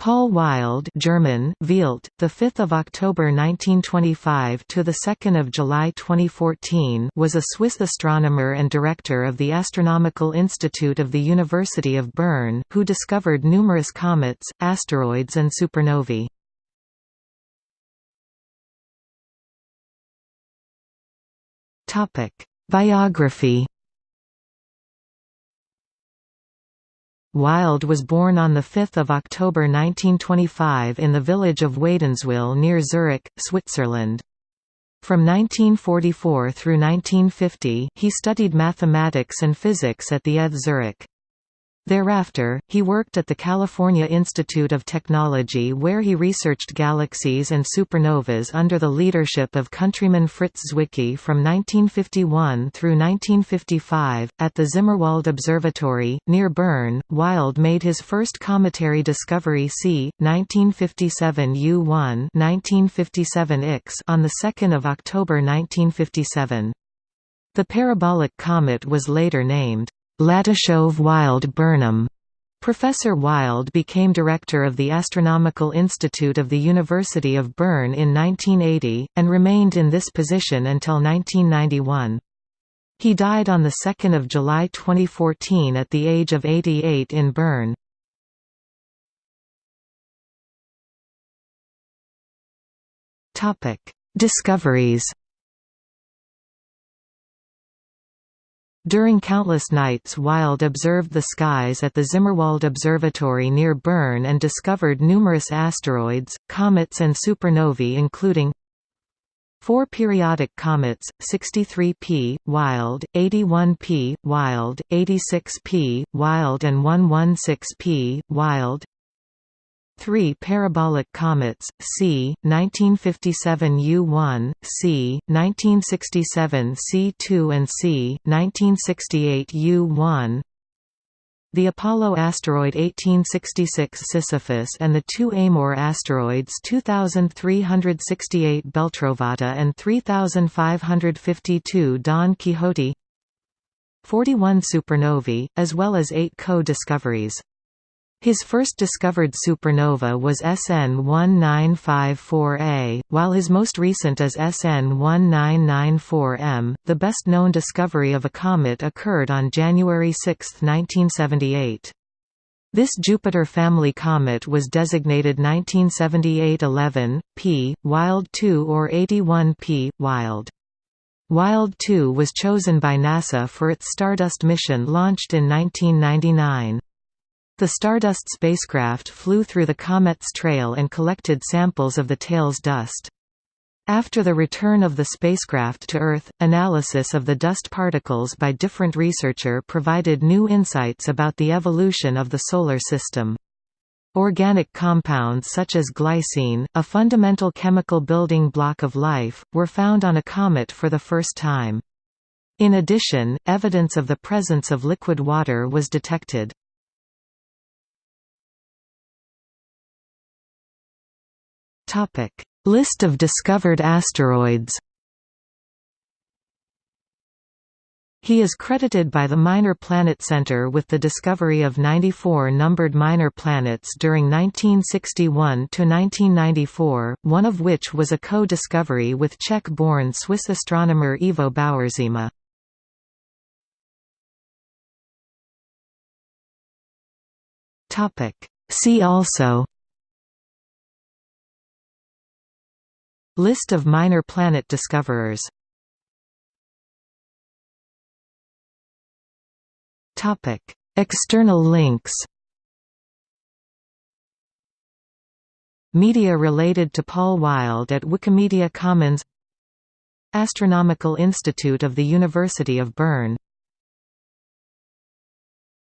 Paul Wild German, Wielt, the 5th of October 1925 to the 2nd of July 2014 was a Swiss astronomer and director of the Astronomical Institute of the University of Bern, who discovered numerous comets, asteroids and supernovae. Topic: Biography Wild was born on 5 October 1925 in the village of Wädenswil near Zurich, Switzerland. From 1944 through 1950, he studied mathematics and physics at the ETH Zurich. Thereafter, he worked at the California Institute of Technology where he researched galaxies and supernovas under the leadership of countryman Fritz Zwicky from 1951 through 1955. At the Zimmerwald Observatory, near Bern, Wild made his first cometary discovery c. 1957 U1 1957 Ix on 2 October 1957. The parabolic comet was later named Latyshev-Wild-Burnham. Professor Wild became director of the Astronomical Institute of the University of Bern in 1980, and remained in this position until 1991. He died on 2 July 2014 at the age of 88 in Bern. Discoveries During countless nights Wild observed the skies at the Zimmerwald Observatory near Bern and discovered numerous asteroids, comets and supernovae including Four periodic comets, 63P, Wild, 81P, Wild, 86P, Wild and 116P, Wild 3 parabolic comets, c. 1957 U1, c. 1967 C2 and c. 1968 U1 the Apollo asteroid 1866 Sisyphus and the two Amor asteroids 2368 Beltrovata and 3552 Don Quixote 41 supernovae, as well as eight co-discoveries. His first discovered supernova was SN 1954A, while his most recent is SN 1994M. The best known discovery of a comet occurred on January 6, 1978. This Jupiter family comet was designated 1978-11, p. Wild 2 or 81 p. Wild. Wild 2 was chosen by NASA for its Stardust mission launched in 1999. The Stardust spacecraft flew through the comet's trail and collected samples of the tail's dust. After the return of the spacecraft to Earth, analysis of the dust particles by different researcher provided new insights about the evolution of the Solar System. Organic compounds such as glycine, a fundamental chemical building block of life, were found on a comet for the first time. In addition, evidence of the presence of liquid water was detected. Topic: List of discovered asteroids. He is credited by the Minor Planet Center with the discovery of 94 numbered minor planets during 1961 to 1994, one of which was a co-discovery with Czech-born Swiss astronomer Ivo Baueršíma. Topic: See also List of minor planet discoverers. External links. Media related to Paul Wild at Wikimedia Commons. Astronomical Institute of the University of Bern